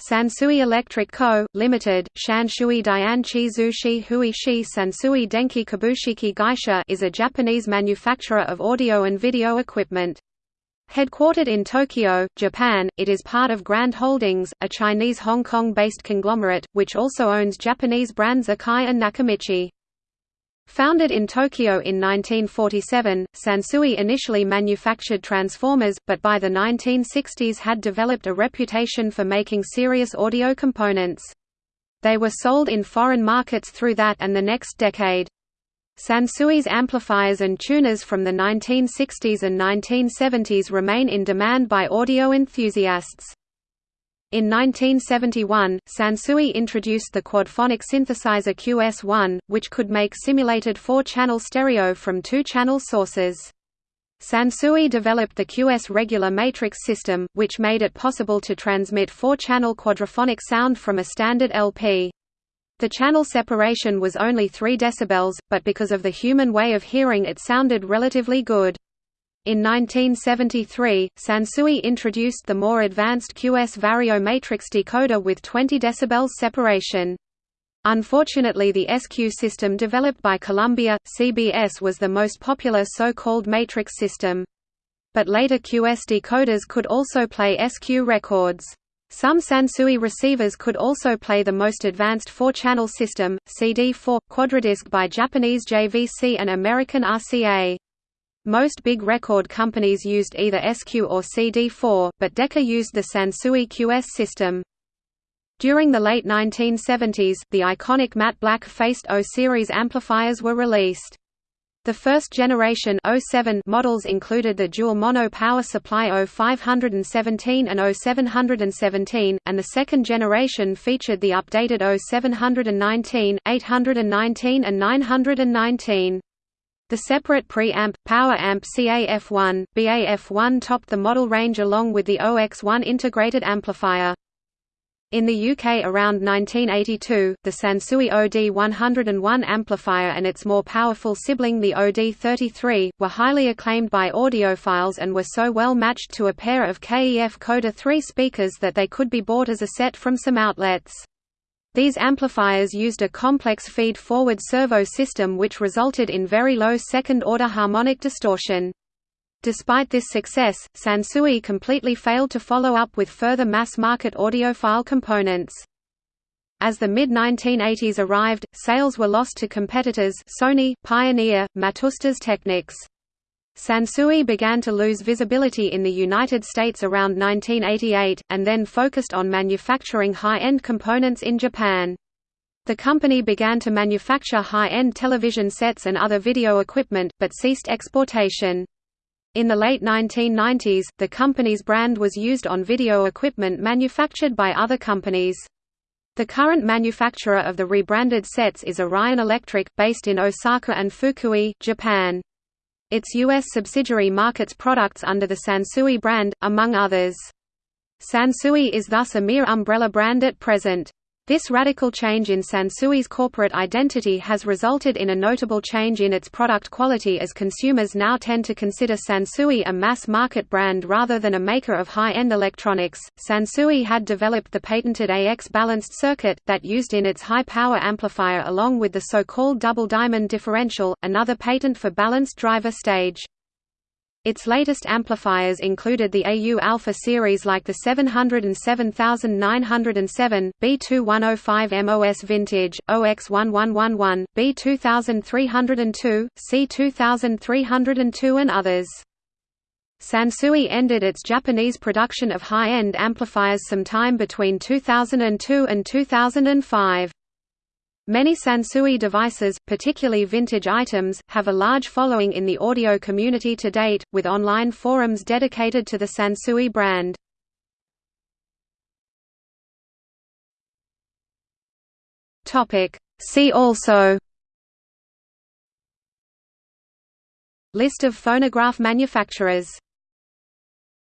Sansui Electric Co., Ltd., Shanshui Dianchi Zushi Hui Shi Sansui Denki Kabushiki Gaisha is a Japanese manufacturer of audio and video equipment. Headquartered in Tokyo, Japan, it is part of Grand Holdings, a Chinese Hong Kong-based conglomerate, which also owns Japanese brands Akai and Nakamichi. Founded in Tokyo in 1947, Sansui initially manufactured transformers, but by the 1960s had developed a reputation for making serious audio components. They were sold in foreign markets through that and the next decade. Sansui's amplifiers and tuners from the 1960s and 1970s remain in demand by audio enthusiasts. In 1971, Sansui introduced the quadphonic synthesizer QS-1, which could make simulated four-channel stereo from two-channel sources. Sansui developed the QS regular matrix system, which made it possible to transmit four-channel quadraphonic sound from a standard LP. The channel separation was only 3 dB, but because of the human way of hearing it sounded relatively good. In 1973, Sansui introduced the more advanced QS Vario matrix decoder with 20 dB separation. Unfortunately the SQ system developed by Columbia, CBS was the most popular so-called matrix system. But later QS decoders could also play SQ records. Some Sansui receivers could also play the most advanced four-channel system, CD4, quadradisc by Japanese JVC and American RCA. Most big record companies used either SQ or CD4, but Decca used the Sansui QS system. During the late 1970s, the iconic matte black-faced O-series amplifiers were released. The first generation 07 models included the dual mono power supply O517 and O717, and the second generation featured the updated O719, 819 and 919. The separate pre-amp, power amp CAF1, BAF1 topped the model range along with the OX1 integrated amplifier. In the UK around 1982, the Sansui OD101 amplifier and its more powerful sibling the OD33, were highly acclaimed by audiophiles and were so well matched to a pair of KEF Coda 3 speakers that they could be bought as a set from some outlets. These amplifiers used a complex feed-forward servo system which resulted in very low second-order harmonic distortion. Despite this success, Sansui completely failed to follow up with further mass-market audiophile components. As the mid-1980s arrived, sales were lost to competitors Sony, Pioneer, Matsushita's Technics. Sansui began to lose visibility in the United States around 1988, and then focused on manufacturing high-end components in Japan. The company began to manufacture high-end television sets and other video equipment, but ceased exportation. In the late 1990s, the company's brand was used on video equipment manufactured by other companies. The current manufacturer of the rebranded sets is Orion Electric, based in Osaka and Fukui, Japan. Its U.S. subsidiary markets products under the Sansui brand, among others. Sansui is thus a mere umbrella brand at present. This radical change in Sansui's corporate identity has resulted in a notable change in its product quality as consumers now tend to consider Sansui a mass-market brand rather than a maker of high-end electronics. Sansui had developed the patented AX balanced circuit, that used in its high-power amplifier along with the so-called double diamond differential, another patent for balanced driver stage. Its latest amplifiers included the AU Alpha series like the 707907, B2105 MOS Vintage, OX1111, B2302, C2302 and others. Sansui ended its Japanese production of high-end amplifiers sometime between 2002 and 2005. Many Sansui devices, particularly vintage items, have a large following in the audio community to date, with online forums dedicated to the Sansui brand. See also List of phonograph manufacturers